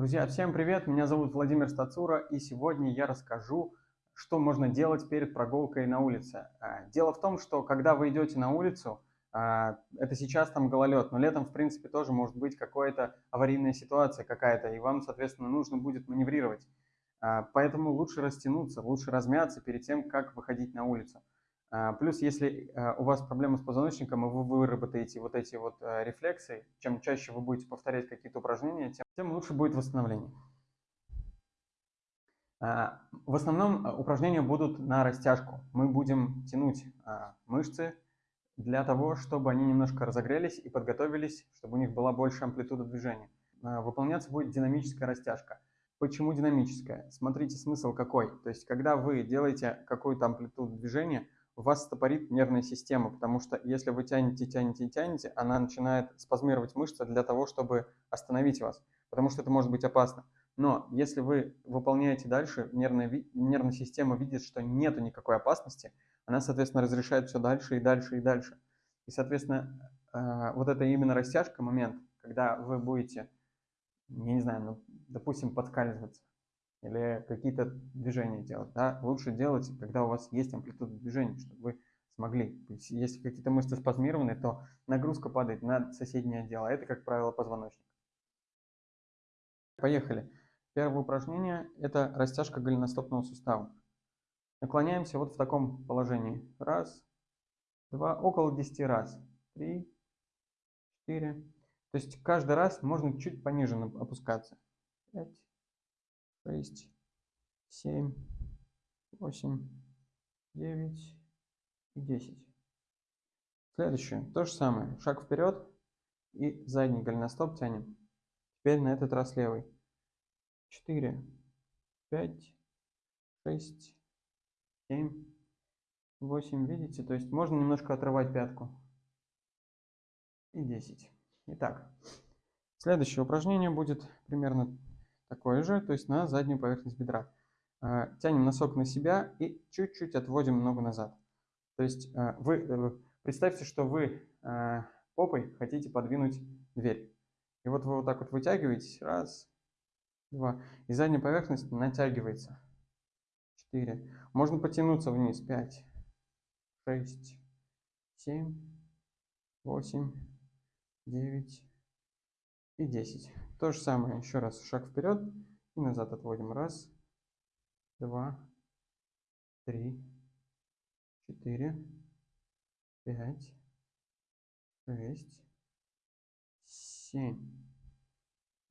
Друзья, всем привет! Меня зовут Владимир Стацура, и сегодня я расскажу, что можно делать перед прогулкой на улице. А, дело в том, что когда вы идете на улицу, а, это сейчас там гололед, но летом, в принципе, тоже может быть какая-то аварийная ситуация какая-то, и вам, соответственно, нужно будет маневрировать. А, поэтому лучше растянуться, лучше размяться перед тем, как выходить на улицу. А, плюс, если а, у вас проблемы с позвоночником, и вы выработаете вот эти вот рефлексы, чем чаще вы будете повторять какие-то упражнения, тем, тем лучше будет восстановление. В основном упражнения будут на растяжку. Мы будем тянуть мышцы для того, чтобы они немножко разогрелись и подготовились, чтобы у них была больше амплитуда движения. Выполняться будет динамическая растяжка. Почему динамическая? Смотрите, смысл какой. То есть, когда вы делаете какую-то амплитуду движения, вас стопорит нервная система, потому что если вы тянете, тянете тянете, она начинает спазмировать мышцы для того, чтобы остановить вас, потому что это может быть опасно. Но если вы выполняете дальше, нервная, нервная система видит, что нет никакой опасности, она, соответственно, разрешает все дальше и дальше и дальше. И, соответственно, э, вот это именно растяжка, момент, когда вы будете, я не знаю, ну, допустим, подскальзываться или какие-то движения делать. Да? Лучше делать, когда у вас есть амплитуда движения, чтобы вы смогли. Если какие-то мышцы спазмированы, то нагрузка падает на соседнее отдел, это, как правило, позвоночник. Поехали. Первое упражнение – это растяжка голеностопного сустава. Наклоняемся вот в таком положении. Раз, два, около 10 раз. Три, четыре. То есть каждый раз можно чуть пониже опускаться. 5, 6, 7, 8, 9 и 10. Следующее. То же самое. Шаг вперед и задний голеностоп тянем. Теперь на этот раз левый. 4, 5, 6, 7, 8. Видите? То есть можно немножко отрывать пятку. И 10. Итак, следующее упражнение будет примерно такое же, то есть на заднюю поверхность бедра. А, тянем носок на себя и чуть-чуть отводим ногу назад. То есть вы э, представьте, что вы попой хотите подвинуть дверь. И вот вы вот так вот вытягиваетесь. Раз, два. И задняя поверхность натягивается. Четыре. Можно потянуться вниз. Пять, шесть, семь, восемь, девять и десять. То же самое, еще раз шаг вперед и назад отводим. Раз, два, три, четыре, пять, шесть, семь,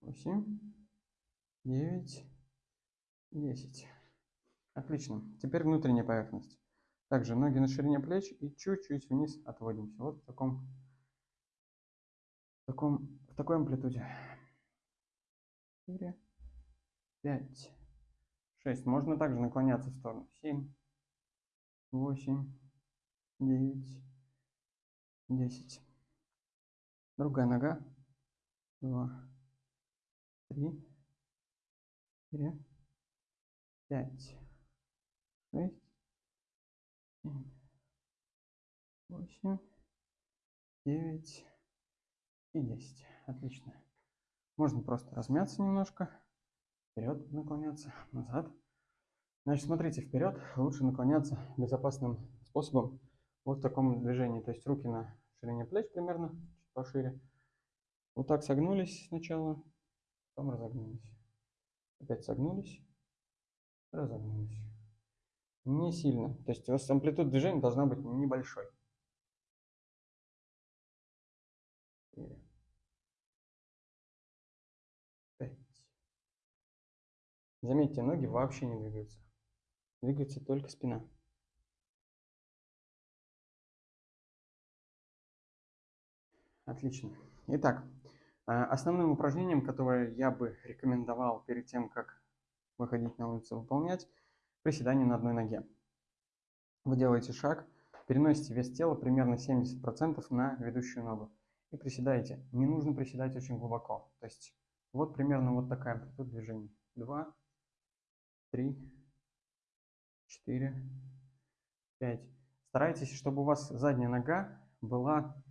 восемь, девять, десять. Отлично. Теперь внутренняя поверхность. Также ноги на ширине плеч и чуть-чуть вниз отводимся. Вот в таком, в таком, в такой амплитуде четыре, пять, шесть. Можно также наклоняться в сторону. Семь, восемь, девять, десять. Другая нога. Два, три, четыре, пять, шесть, семь, восемь, девять и десять. Отлично. Можно просто размяться немножко, вперед наклоняться, назад. Значит, смотрите, вперед лучше наклоняться безопасным способом вот в таком движении. То есть руки на ширине плеч примерно, чуть пошире. Вот так согнулись сначала, потом разогнулись. Опять согнулись, разогнулись. Не сильно. То есть у вас амплитуда движения должна быть небольшой. Заметьте, ноги вообще не двигаются. Двигается только спина. Отлично. Итак, а, основным упражнением, которое я бы рекомендовал перед тем, как выходить на улицу выполнять, приседание на одной ноге. Вы делаете шаг, переносите вес тела примерно 70% на ведущую ногу и приседаете. Не нужно приседать очень глубоко. То есть вот примерно вот такая амплитуда движения. Два, три, четыре, пять. Старайтесь, чтобы у вас задняя нога была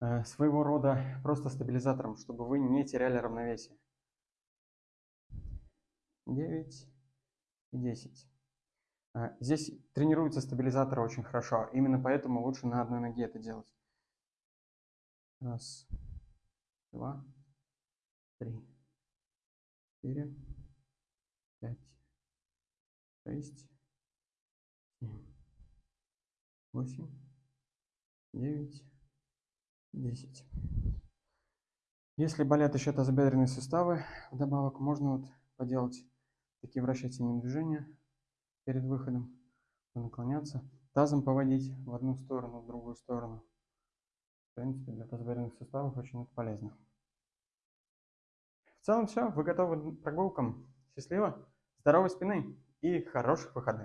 э, своего рода просто стабилизатором, чтобы вы не теряли равновесие. 9 и 10. А, Здесь тренируются стабилизаторы очень хорошо. Именно поэтому лучше на одной ноге это делать. Раз, два, три, четыре, пять, шесть, семь, восемь, девять, десять. Если болят еще тазобедренные суставы, вдобавок можно вот поделать такие вращательные движения перед выходом, наклоняться, тазом поводить в одну сторону, в другую сторону. В принципе, для тазобедренных суставов очень это полезно. В целом все, вы готовы к прогулкам. Счастливо, здоровой спины и хороших выходных.